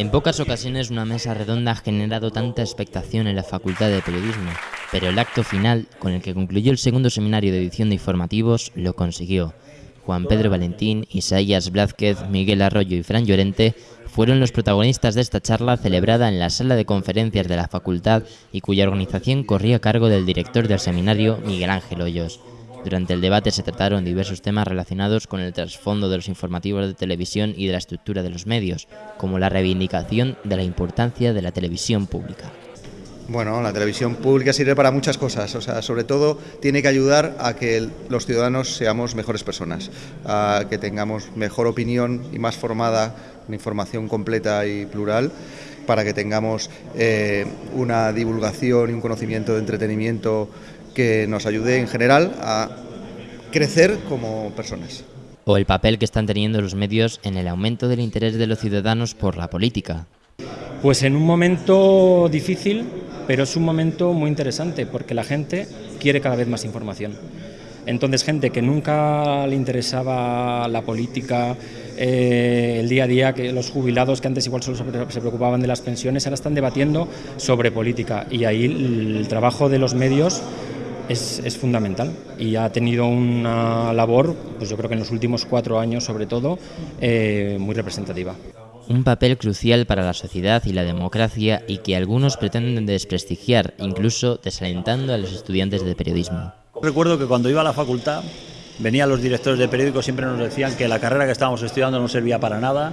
En pocas ocasiones una mesa redonda ha generado tanta expectación en la Facultad de Periodismo, pero el acto final, con el que concluyó el segundo seminario de edición de informativos, lo consiguió. Juan Pedro Valentín, Isaías Blázquez, Miguel Arroyo y Fran Llorente fueron los protagonistas de esta charla celebrada en la sala de conferencias de la facultad y cuya organización corría a cargo del director del seminario, Miguel Ángel Hoyos. Durante el debate se trataron diversos temas relacionados con el trasfondo de los informativos de televisión y de la estructura de los medios, como la reivindicación de la importancia de la televisión pública. Bueno, la televisión pública sirve para muchas cosas, o sea, sobre todo tiene que ayudar a que los ciudadanos seamos mejores personas, a que tengamos mejor opinión y más formada, una información completa y plural, para que tengamos eh, una divulgación y un conocimiento de entretenimiento que nos ayude en general a crecer como personas. O el papel que están teniendo los medios en el aumento del interés de los ciudadanos por la política. Pues en un momento difícil, pero es un momento muy interesante porque la gente quiere cada vez más información. Entonces gente que nunca le interesaba la política, eh, el día a día, que los jubilados que antes igual solo se preocupaban de las pensiones, ahora están debatiendo sobre política y ahí el trabajo de los medios es, fundamental y ha tenido una labor, pues yo creo que en los últimos cuatro años sobre todo, eh, muy representativa. Un papel crucial para la sociedad y la democracia y que algunos pretenden desprestigiar, incluso desalentando a los estudiantes de periodismo. Recuerdo que cuando iba a la facultad, venían los directores de periódicos, siempre nos decían que la carrera que estábamos estudiando no servía para nada,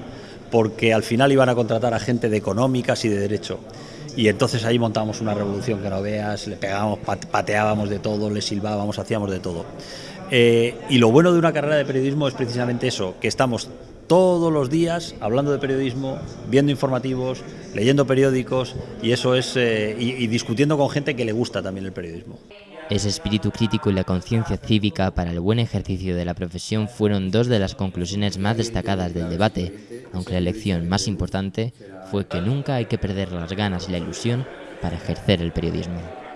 porque al final iban a contratar a gente de económicas y de derecho. Y entonces ahí montábamos una revolución que no veas, le pegábamos, pateábamos de todo, le silbábamos, hacíamos de todo. Eh, y lo bueno de una carrera de periodismo es precisamente eso, que estamos todos los días hablando de periodismo, viendo informativos, leyendo periódicos y eso es eh, y discutiendo con gente que le gusta también el periodismo. Ese espíritu crítico y la conciencia cívica para el buen ejercicio de la profesión fueron dos de las conclusiones más destacadas del debate, aunque la lección más importante fue que nunca hay que perder las ganas y la ilusión para ejercer el periodismo.